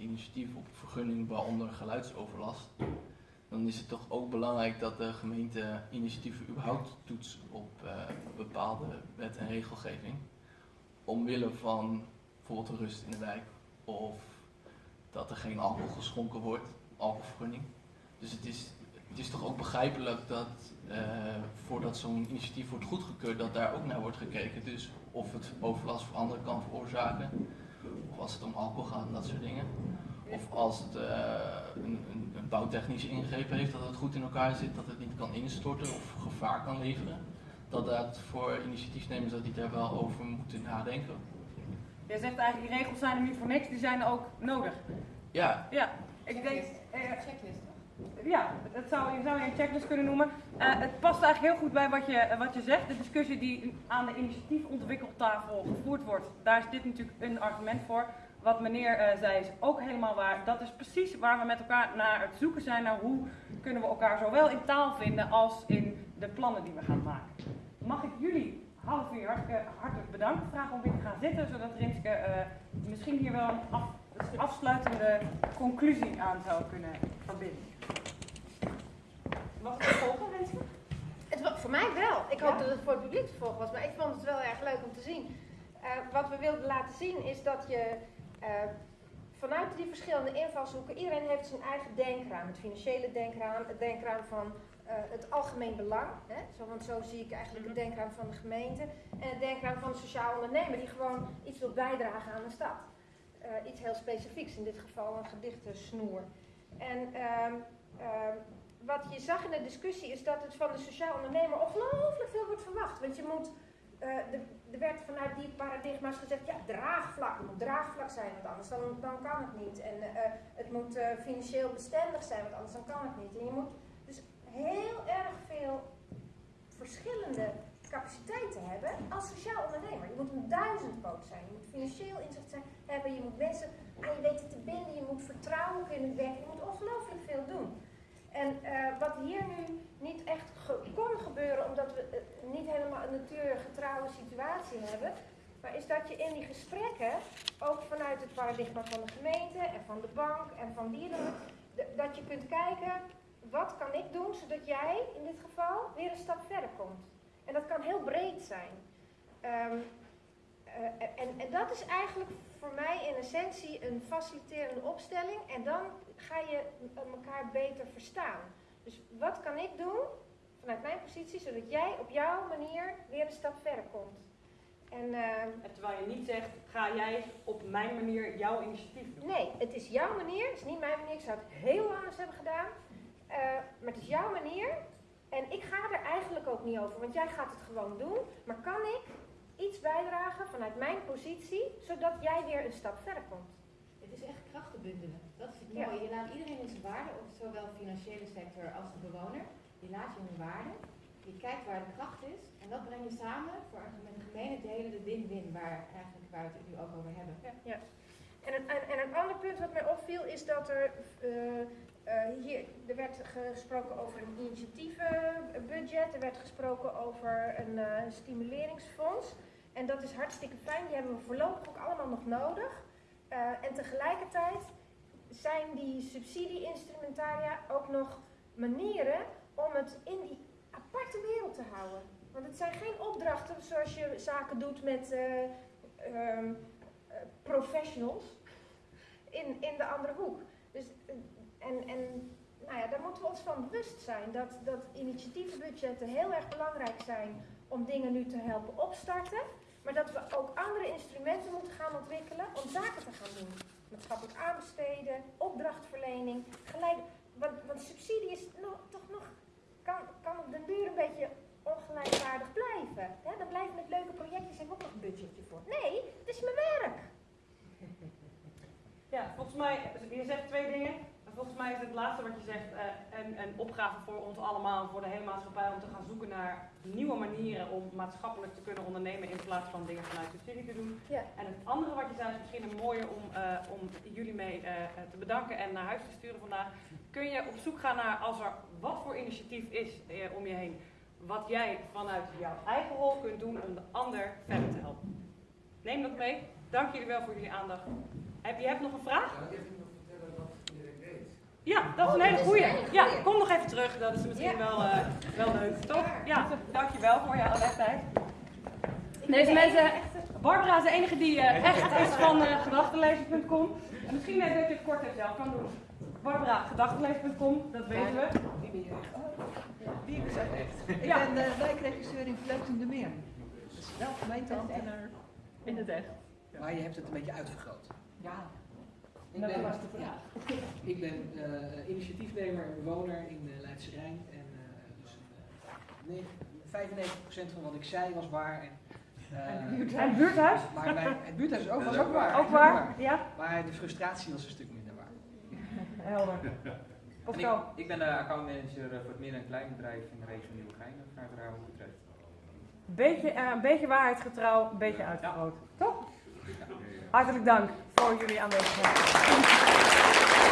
initiatief op vergunning, waaronder geluidsoverlast, dan is het toch ook belangrijk dat de gemeente initiatieven überhaupt toetst op uh, bepaalde wet en regelgeving. Omwille van bijvoorbeeld de rust in de wijk of dat er geen alcohol geschonken wordt, alcoholvergunning. Dus het is, het is toch ook begrijpelijk dat uh, voordat zo'n initiatief wordt goedgekeurd, dat daar ook naar wordt gekeken. Dus of het overlast voor anderen kan veroorzaken, of als het om alcohol gaat en dat soort dingen. Of als het uh, een, een, een, bouwtechnische ingreep heeft, dat het goed in elkaar zit, dat het niet kan instorten of gevaar kan leveren. Dat dat voor initiatiefnemers dat die daar wel over moeten nadenken. Jij zegt eigenlijk, die regels zijn er niet voor niks, die zijn ook nodig. Ja. Ja, ik denk... Checklist. Ja, dat zou, je zou je een checklist kunnen noemen. Uh, het past eigenlijk heel goed bij wat je, wat je zegt. De discussie die aan de initiatiefontwikkeltafel gevoerd wordt, daar is dit natuurlijk een argument voor. Wat meneer uh, zei is ook helemaal waar. Dat is precies waar we met elkaar naar het zoeken zijn naar hoe kunnen we elkaar zowel in taal vinden als in de plannen die we gaan maken. Mag ik jullie half uur hartelijk, hartelijk bedankt vragen om weer te gaan zitten, zodat Rinske uh, misschien hier wel een af, afsluitende conclusie aan zou kunnen verbinden. Mag het volgen, Rinske? Het was voor mij wel. Ik hoop dat het voor het publiek te volgen was, maar ik vond het wel erg leuk om te zien. Uh, wat we wilden laten zien is dat je uh, vanuit die verschillende invalshoeken, iedereen heeft zijn eigen denkraam. Het financiële denkraam, het denkraam van uh, het algemeen belang. Hè? Zo, want zo zie ik eigenlijk het denkraam van de gemeente. En het denkraam van de sociaal ondernemer die gewoon iets wil bijdragen aan de stad. Uh, iets heel specifieks, in dit geval een gedichtensnoer. En um, um, wat je zag in de discussie is dat het van de sociaal ondernemer ongelooflijk veel wordt verwacht. Want je moet er werd vanuit die paradigma's gezegd, ja, draagvlak, moet draagvlak zijn, want anders dan, kan het niet. En uh, het moet financieel bestendig zijn, want anders dan kan het niet. En je moet dus heel erg veel verschillende capaciteiten hebben als sociaal ondernemer. Je moet een duizendpoot zijn, je moet financieel inzicht zijn, hebben, je moet mensen aan je weten te binden, je moet vertrouwen kunnen werken, je moet ongelooflijk. En uh, wat hier nu niet echt kon gebeuren, omdat we uh, niet helemaal een natuurgetrouwe situatie hebben, maar is dat je in die gesprekken, ook vanuit het paradigma van de gemeente en van de bank en van dieren, dat je kunt kijken, wat kan ik doen zodat jij in dit geval weer een stap verder komt. En dat kan heel breed zijn. Um, uh, en, en dat is eigenlijk voor mij in essentie een faciliterende opstelling. En dan ga je elkaar beter verstaan. Dus wat kan ik doen vanuit mijn positie, zodat jij op jouw manier weer een stap verder komt. En, uh, en terwijl je niet zegt, ga jij op mijn manier jouw initiatief doen? Nee, het is jouw manier, het is niet mijn manier. Ik zou het heel anders hebben gedaan. Uh, maar het is jouw manier. En ik ga er eigenlijk ook niet over, want jij gaat het gewoon doen. Maar kan ik iets bijdragen vanuit mijn positie, zodat jij weer een stap verder komt? Het is echt krachten bundelen. Dat is het mooie. Ja. Je laat iedereen in zijn waarde, zowel de financiële sector als de bewoner. Je laat je in waarde. Je kijkt waar de kracht is. En dat breng je samen voor met gemene delen de win-win, waar, eigenlijk, waar we het nu ook over hebben. Ja. ja. En, een, en, een ander punt wat mij opviel is dat er uh, uh, hier, er werd gesproken over een initiatievenbudget, er werd gesproken over een uh, stimuleringsfonds. En dat is hartstikke fijn, die hebben we voorlopig ook allemaal nog nodig. Uh, en tegelijkertijd zijn die subsidie-instrumentaria ook nog manieren om het in die aparte wereld te houden. Want het zijn geen opdrachten zoals je zaken doet met uh, um, uh, professionals in, in de andere hoek. Dus, en, en nou ja, daar moeten we ons van bewust zijn dat, dat initiatievenbudgetten heel erg belangrijk zijn om dingen nu te helpen opstarten. Maar dat we ook andere instrumenten moeten gaan ontwikkelen om zaken te gaan doen. Maatschappelijk aanbesteden, opdrachtverlening, geleid. Want, want subsidie is nog, toch nog, kan, kan op den duur een beetje ongelijkwaardig blijven. Hè? Dan blijven het leuke projectjes, hebben ook nog een budgetje voor. Nee, het is mijn werk. Ja, volgens mij, je zegt twee dingen. Mij is het laatste wat je zegt uh, een, een opgave voor ons allemaal, voor de hele maatschappij, om te gaan zoeken naar nieuwe manieren om maatschappelijk te kunnen ondernemen in plaats van dingen vanuit subsidie te doen. Ja. En het andere wat je zei is misschien een mooie om, uh, om jullie mee uh, te bedanken en naar huis te sturen vandaag. Kun je op zoek gaan naar als er wat voor initiatief is om je heen, wat jij vanuit jouw eigen rol kunt doen om de ander verder te helpen. Neem dat mee. Dank jullie wel voor jullie aandacht. Heb je hebt nog een vraag? Ja, dat is een Oh, hele is goeie. Ja, kom nog even terug. Dat is misschien wel, eh, wel leuk, toch? Ja. Dankjewel voor jouw. Ik Deze mensen, Barbara is de enige die eh, echt is van eh gedachtenlezen.com. En misschien eh, dat je het kort zelf kan doen. Barbara, gedachtenlezen.com, dat weten we. Wie ben je echt? Wie ben je echt? Ik ben de wijkregisseur in Vleuten de Meer. Dat is wel gemeenteambtenaar. In het echt. Maar je hebt het een beetje uitvergroot. Ja, Ik dat ben, was de vraag. Ik ben eh, initiatiefnemer en bewoner in uh, Leidse Rijn. En eh, dus eh, negen- 95% van wat ik zei was waar. En, eh, En het buurthuis? maar mijn, het buurthuis is ook, was ook waar. Ook waar? Ja? Maar de frustratie was een stuk minder waar. Helder. En ik, ik ben de accountmanager eh, voor het midden- en kleinbedrijf in de regio Nieuwegein, Vaartrouw Utrecht. Beetje, eh, een beetje waarheidsgetrouw, een beetje uitvergroot. Toch? Hartelijk dank voor jullie aanwezigheid.